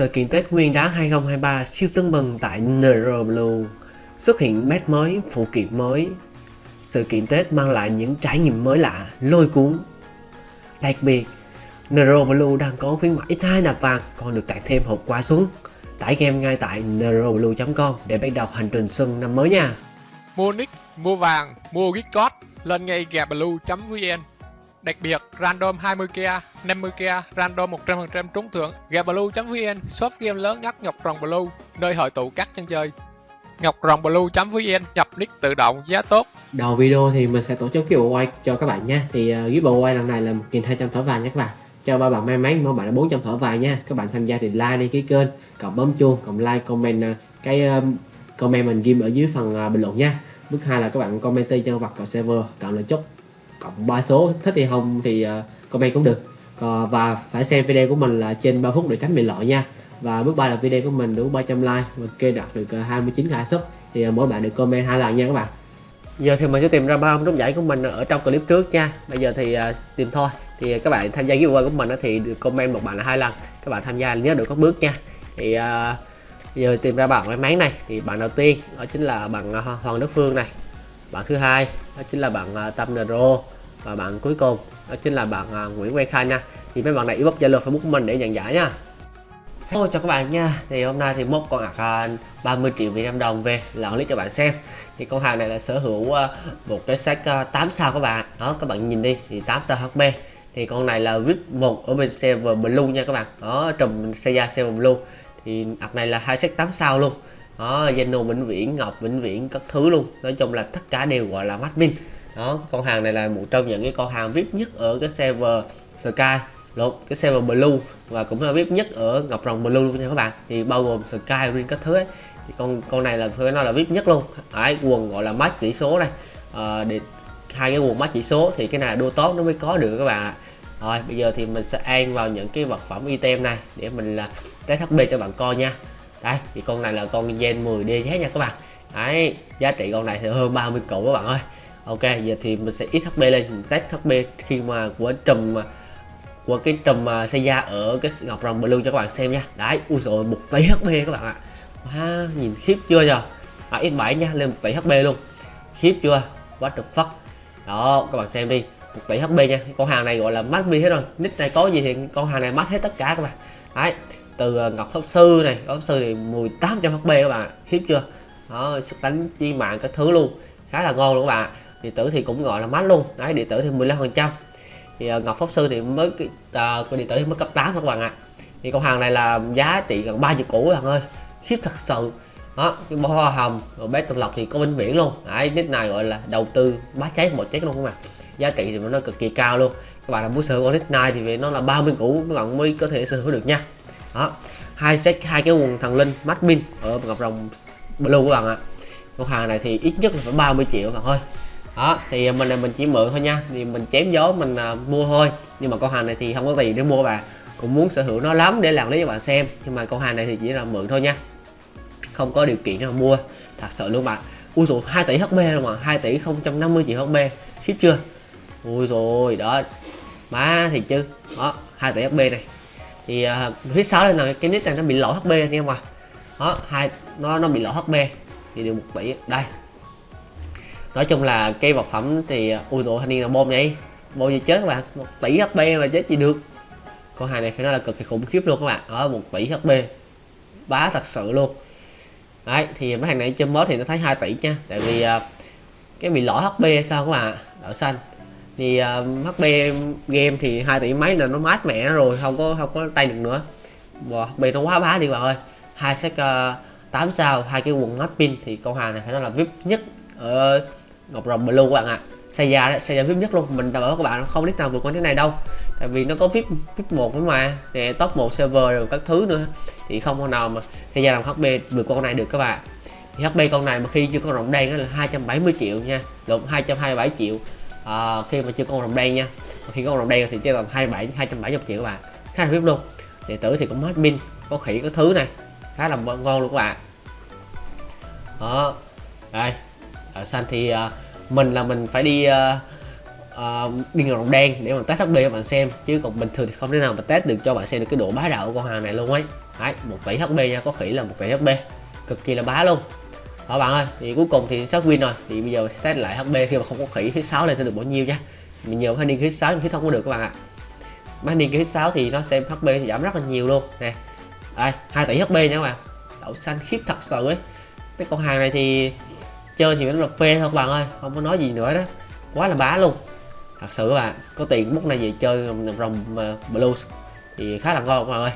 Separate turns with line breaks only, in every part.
Sự kiện Tết Nguyên đán 2023 siêu tưng bừng tại Nero Blue Xuất hiện mét mới, phụ kiện mới. Sự kiện Tết mang lại những trải nghiệm mới lạ, lôi cuốn. Đặc biệt, Nero Blue đang có khuyến mãi 2 nạp vàng còn được tặng thêm hộp quà xuống. Tải game ngay tại neroblue.com để bắt đầu hành trình xuân năm mới nha.
Mua nick, mua vàng, mua gift code lên ngay gablue.vn Đặc biệt, random 20k, 50k, random 100% trúng thưởng. Gablue.vn, shop game lớn nhất Ngọc Rồng Blue, nơi hội tụ các chân chơi. Ngọc Rồng Blue.vn, nhập nick tự động, giá tốt.
Đầu video thì mình sẽ tổ chức giveaway cho các bạn nha. Thì uh, giveaway lần này là 1.200 thỏi vàng nha các bạn. Cho ba bạn may mắn, mỗi bạn là 400 thỏi vàng nha. Các bạn tham gia thì like đăng ký kênh, cộng bấm chuông, cộng like, comment uh, cái uh, comment mình ghim ở dưới phần uh, bình luận nha. Bước hai là các bạn comment tên nhân vật cậu server, cộng lời chúc cộng ba số. Thích thì không thì ờ, comment cũng được. Còn và phải xem video của mình là trên 3 phút để tránh bị lỗi nha. Và bước ba là video của mình đủ 300 like và kê đạt được 29 uh, sub thì ờ, mỗi bạn được comment hai lần nha các bạn.
Giờ thì mình sẽ tìm ra ba ông trúng giải của mình ở trong clip trước nha. Bây giờ thì uh, tìm thôi. Thì các bạn tham gia giveaway của mình thì được comment một bạn là hai lần. Các bạn tham gia nhớ được các bước nha. Thì uh, giờ tìm ra bạn may mắn này. Thì bạn đầu tiên đó chính là bạn Hoàng Đức Phương này bạn thứ hai đó chính là bạn à, Tâm Nero và bạn cuối cùng đó chính là bạn uh, Nguyễn Quang Khai nha. Thì mấy bạn này inbox Zalo Facebook của mình để nhận giải nha. Hello chào các bạn nha. Thì hôm nay thì mốt con ạc 30 triệu Việt Nam đồng về là clip cho bạn xem. Thì con hàng này là sở hữu uh, một cái sách uh, 8 sao các bạn. Đó các bạn nhìn đi thì 8 sao HP thì con này là vip một ở bên server blue nha các bạn. Đó trùm da server blue. Thì ạc này là hai sách 8 sao luôn đó Zeno vĩnh viễn ngọc vĩnh viễn các thứ luôn. Nói chung là tất cả đều gọi là mắt pin đó con hàng này là một trong những cái con hàng vip nhất ở cái server sky. Lột cái server blue và cũng là vip nhất ở ngọc rồng blue luôn nha các bạn. Thì bao gồm sky green các thứ ấy. Thì con con này là phải nói là vip nhất luôn. Ấy quần gọi là mắt chỉ số này. À, để hai cái quần mắt chỉ số thì cái này đua tốt nó mới có được các bạn ạ. Rồi bây giờ thì mình sẽ an vào những cái vật phẩm item này để mình là test hp cho bạn coi nha đây thì con này là con gen 10 DZ nha các bạn. Đấy giá trị con này thì hơn 30 củ các bạn ơi. Ok giờ thì mình sẽ ít hp lên mình test hp khi mà của trùm của cái trùm à, xây da ở cái ngọc rồng blue cho các bạn xem nha. Đấy ui rồi một tỷ hp các bạn ạ. À, nhìn khiếp chưa nhờ? À, x7 nha lên một tỷ hp luôn. Khiếp chưa? What the fuck? Đó các bạn xem đi một tỷ hp nha. Con hàng này gọi là mắt vi hết rồi. Nick này có gì thì con hàng này mắt hết tất cả các bạn. Đấy từ ờ, ngọc pháp sư này. Ngọc pháp sư thì 1800 hp các bạn khiếp chưa? Đó, sức đánh chi mạng cái thứ luôn, khá là ngon luôn các bạn điện tử thì cũng gọi là mát luôn. Đấy điện tử thì 15 phần trăm. Thì ờ, ngọc pháp sư thì mới cái ờ, điện tử thì mới cấp 8 các bạn ạ. Thì con hàng này là giá trị gần 30 củ các bạn ơi. Khiếp thật sự. Đó, cái bó hoa hồng, rồi bé tuần lộc thì có vĩnh viễn luôn. Đấy, nick này gọi là đầu tư bá cháy một chết luôn các bạn giá trị thì nó cực kỳ cao luôn. Các bạn là muốn sở hữu con nick này thì nó là 30 củ các bạn mới có thể sở hữu được nha đó. Hai set hai cái quần thần linh mắt pin ở gặp rồng blue các bạn ạ. Con hàng này thì ít nhất là phải 30 triệu các bạn ơi. Đó thì mình là mình chỉ mượn thôi nha. Thì mình chém gió mình à, mua thôi. Nhưng mà con hàng này thì không có tiền để mua bạn. Cũng muốn sở hữu nó lắm để làm lấy cho bạn xem. Nhưng mà con hàng này thì chỉ là mượn thôi nha. Không có điều kiện cho mua. Thật sự luôn bạn. Ui rồi 2 tỷ hp rồi mà. 2 tỷ 050 triệu hp khiếp chưa? Ui rồi đó. Má thì chứ. Đó 2 tỷ hp này thì uh, phía sáu đây là cái nick này nó bị lỗi hp anh em à đó hai nó nó bị lỗi hp thì được một tỷ đây. Nói chung là cây vật phẩm thì à, ui tụi thanh niên là bom vậy. Bom gì chết các bạn. Một tỷ hp mà chết gì được. Con hàng này phải nói là cực kỳ khủng khiếp luôn các bạn. Ở một tỷ hp bá thật sự luôn. Đấy thì mấy hàng này chơi mới thì nó thấy 2 tỷ nha. Tại vì uh, cái bị lỗi hp sao các bạn đậu xanh thì ờ, uh, hp game thì hai tỷ mấy là nó mát mẻ rồi không có không có tay được nữa. Và hp nó quá bá đi bạn ơi. Hai set ờ, uh, 8 sao hai cái quần mắt pin thì con hàng này phải nói là vip nhất ở ngọc rồng blue các bạn ạ. À. Seiya đấy, Seiya vip nhất luôn. Mình đảm bảo các bạn không biết nào vượt qua thế này đâu. Tại vì nó có vip vip một nữa mà. Nè top một server rồi các thứ nữa. Thì không con nào mà Seiya làm hp vượt qua con này được các bạn. Thì hp con này mà khi chưa có rồng đen là 270 triệu nha. Lộn 227 triệu à, khi mà chưa có rồng đen nha. Khi có rồng đen thì chỉ tầm 27 270 triệu các bạn. Khá là vip luôn. Đệ tử thì cũng hết pin có khỉ có thứ này. Khá là ngon luôn các bạn. Đó đây. Ở xanh thì uh, mình là mình phải đi uh, uh, điên rồng đen để mà test HP cho bạn xem. Chứ còn bình thường thì không thể nào mà test được cho bạn xem được cái độ bá đạo của con hàng này luôn ấy. Đấy một tỷ HP nha có khỉ là một tỷ HP cực kỳ là bá luôn đó bạn ơi, thì cuối cùng thì sát win rồi. Thì bây giờ mình sẽ test lại HP khi mà không có khỉ thứ sáu lên thì được bao nhiêu nha mình nhờ phải niên thứ sáu thì không có được các bạn ạ. Mấy niên thứ sáu thì nó xem HP sẽ giảm rất là nhiều luôn. Nè, đây, hai tỷ HP nha các bạn. Đậu xanh khiếp thật sự ấy. Mấy con hàng này thì chơi thì nó là phê thôi các bạn ơi, không có nói gì nữa đó. Quá là bá luôn. Thật sự các bạn, có tiền bút này về chơi rồng ờ, blues thì khá là ngon các bạn ơi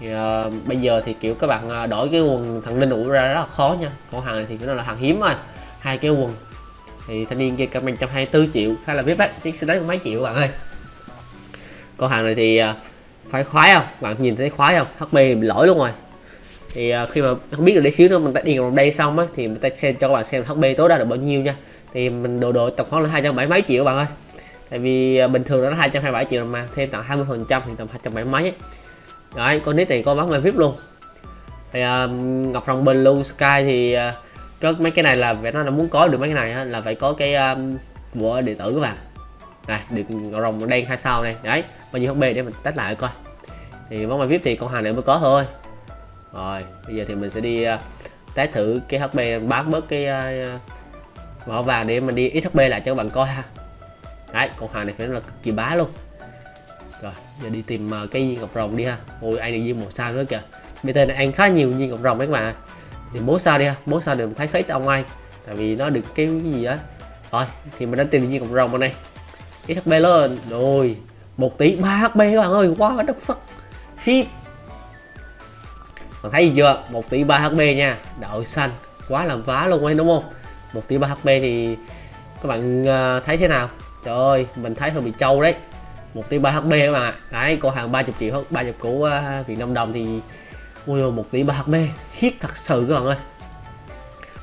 thì, uh, bây giờ thì kiểu các bạn uh, đổi cái quần thằng linh ủ ra rất là khó nha. Còn hàng này thì nó là hàng hiếm rồi hai cái quần. Thì thanh niên kia comment 124 triệu khá là vip đấy chứ xe đấy mấy triệu bạn ơi. Còn hàng này thì uh, phải khoái không? Bạn nhìn thấy khoái không? Hp bị lỗi luôn rồi. Thì uh, khi mà không biết được để xíu nữa mình ta điền vào đây xong á thì mình ta xem cho các bạn xem hp tối đa được bao nhiêu nha. Thì mình đồ đồ tổng khoảng là hai trăm bảy mấy triệu bạn ơi. Tại vì uh, bình thường nó hai trăm hai bảy triệu mà thêm tặng 20 phần trăm thì tầm hai trăm bảy mấy ấy đấy con nít này có bán vip luôn. Thì uh, ngọc rồng blue sky thì uh, có mấy cái này là phải nó là muốn có được mấy cái này á, là phải có cái um, của điện tử các bạn. Này được ngọc rồng đen hai sao này. Đấy bao nhiêu hp để mình test lại coi. Thì món bài vip thì con hàng này mới có thôi. Rồi bây giờ thì mình sẽ đi uh, test thử cái hp bán bớt cái uh, vỏ vàng để mình đi ít hp lại cho các bạn coi ha. Đấy con hàng này phải nói là cực kỳ bá luôn rồi, giờ đi tìm ờ, cái viên ngọc rồng đi ha. Ôi ai này viên màu sao nữa kìa. Bt này ăn khá nhiều viên ngọc rồng đấy các bạn thì bố sao đi ha. Bố sao được thấy khấy ông ai. Tại vì nó được cái gì á. Rồi thì mình đã tìm viên ngọc rồng ở đây ít hp lên. Rồi, một tỷ ba hp các bạn ơi. Quá đất phất. Khiếp. Bạn thấy gì chưa? Một tỷ ba hp nha. Đậu xanh. Quá làm vá luôn ấy, đúng không? Một tỷ ba hp thì các bạn ờ, thấy thế nào? Trời ơi, mình thấy hơi bị trâu đấy một tỷ ba hp các bạn ạ. Đấy cô hàng 30 triệu hơn 30 của uh, Việt Nam đồng thì ui một tỷ ba hp khiếp thật sự các bạn ơi.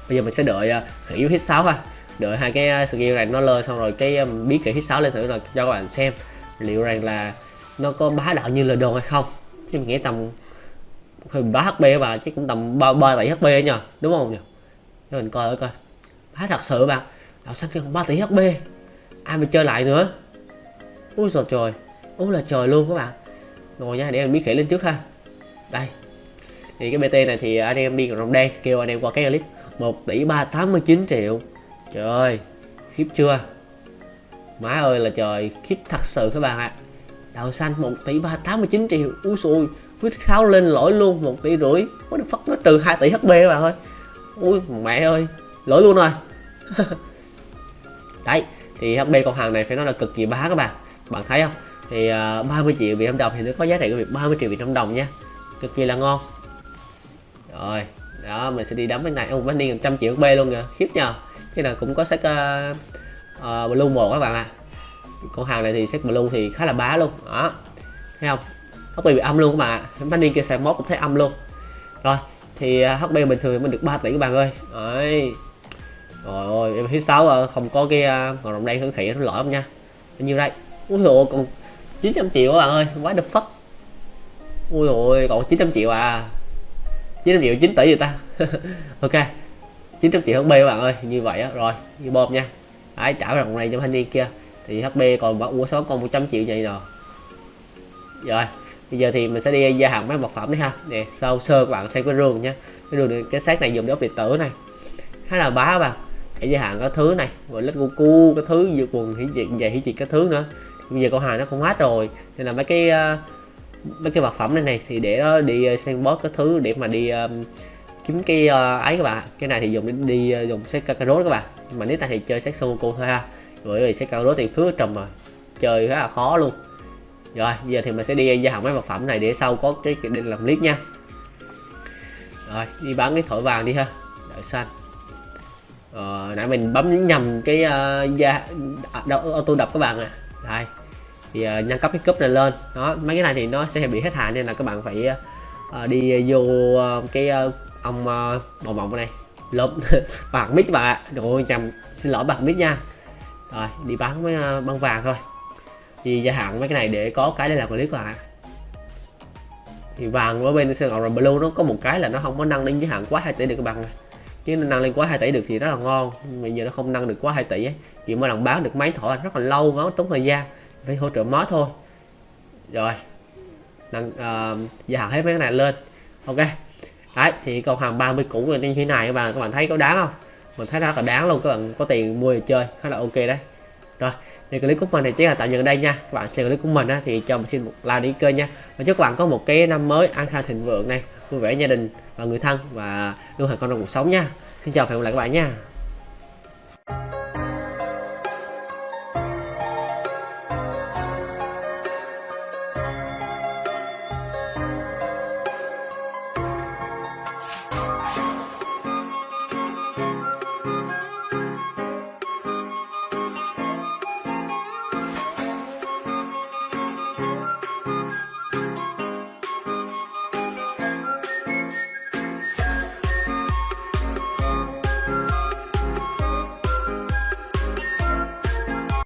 Bây giờ mình sẽ đợi uh, khỉ hit 6 ha. Đợi hai cái à, skill này nó lên xong rồi cái à, um, biến khỉ hit 6 lên thử là cho các bạn xem liệu rằng là nó có bá đạo như lời đồn hay không. Chứ mình nghĩ tầm hơi bá hp các chứ cũng tầm ba ba tỷ hp nhờ đúng không nhỉ cho mình coi coi. Bá thật sự bạn đạo xanh không ba tỷ hp ai mà chơi lại nữa? Ui giời trời ui là trời luôn các bạn. Rồi nha, để mình biến khỉ lên trước ha. Đây. Thì cái bt này thì anh em đi rồng đen, kêu anh em qua cái clip. 1 tỷ 389 triệu. Trời ơi, khiếp chưa? Má ơi là trời, khiếp thật sự các bạn ạ. À. đào xanh 1 tỷ 389 triệu. Úi xui quyết tháo lên lỗi luôn 1 tỷ rưỡi. Có được phát nó trừ 2 tỷ hp các bạn ơi. Ui mẹ ơi, lỗi luôn rồi. Đấy, thì hp con hàng này phải nói là cực kỳ bá các bạn bạn thấy không? Thì à, uh, 30 triệu Việt Nam đồng thì nó có giá trị của việc 30 triệu Việt Nam đồng nha. Cực kỳ là ngon. Rồi đó mình sẽ đi đấm cái này. Ông bánh đi 100 triệu b luôn kìa. Khiếp nhờ. Chứ là cũng có sách uh, uh, blue một các bạn ạ. À. con hàng này thì sách blue thì khá là bá luôn. Đó. Thấy không? Hp bị âm luôn các bạn ạ. À. bánh đi kia xe mốt cũng thấy âm luôn. Rồi thì uh, hp bình thường mình được 3 tỷ các bạn ơi. Đấy. Rồi ôi em thứ sáu à. không có cái uh, còn đồng đây khẩn thị nó lỗi không nha. Bao nhiêu đây? Ui dồi còn 900 triệu các bạn ơi? Quá the fuck. Ui dồi còn 900 triệu à? 900 triệu 9 tỷ rồi ta. Ok 900 triệu HP các bạn ơi? Như vậy á rồi như bom nha. Đấy trả đồng này cho thanh niên kia thì HP còn bảo ủa số còn 100 triệu vậy rồi rồi bây giờ thì mình sẽ đi gia hạn mấy vật phẩm đấy ha. Nè sau sơ các bạn xem cái rương nhé cái rương này, cái xác này dùng để ốp điện tử này. Khá là bá các bạn. Để gia hạn các thứ này rồi lít cu cái thứ dược quần hiển diện về hiển diện cái thứ nữa bây giờ con hàng nó không hết rồi. Nên là mấy cái uh, mấy cái vật phẩm này này thì để nó đi ờ, sang boss cái thứ để mà đi um, kiếm cái uh, ấy các bạn cái này thì dùng để đi uh, dùng xét kakarot các bạn. Nhưng mà nếu ta thì chơi set Songoku thôi ha. Bởi vì xét kakarot thì phước trầm rồi chơi khá là khó luôn. Rồi bây giờ thì mình sẽ đi gia hạn mấy vật phẩm này để sau có cái định làm clip nha. Rồi đi bán cái thổi vàng đi ha. Đợi xanh ờ, nãy mình bấm nhầm cái uh, gia auto đập các bạn à đây. Thì uh, nâng cấp cái cúp này lên. Đó mấy cái này thì nó sẽ bị hết hạn nên là các bạn phải uh, đi vô uh, cái uh, ông uh, bầu mộng này. Lốp. Bạc mít bạn ạ. Rồi chầm xin lỗi bạc mít nha. Rồi đi bán với uh, băng vàng thôi. Thì gia hạn mấy cái này để có cái để làm clip các bạn ạ. Thì vàng ở bên Sài Gòn Blue nó có một cái là nó không có nâng lên giới hạn quá hai tỷ được các bạn chứ nó nâng lên quá 2 tỷ được thì rất là ngon. Bây giờ nó không nâng được quá 2 tỷ ấy. Chỉ mỗi lần bán được máy thỏ rất là lâu nó tốn thời gian. Phải hỗ trợ mod thôi. Rồi. Nâng uh, gia hạn hết mấy cái này lên. Ok. Đấy thì còn hàng 30 cũ như thế này. Các bạn các bạn thấy có đáng không? Mình thấy rất là đáng luôn. Các bạn có tiền mua để chơi. Khá là ok đấy. Rồi. Thì clip của mình thì chỉ là tạm dừng ở đây nha. Các bạn xem clip của mình á, thì cho mình xin một like đi kênh nha. Và chúc các bạn có một cái năm mới an khang thịnh vượng này. Vui vẻ gia đình và người thân và luôn thành con trong cuộc sống nha. Xin chào và hẹn gặp lại các bạn nha.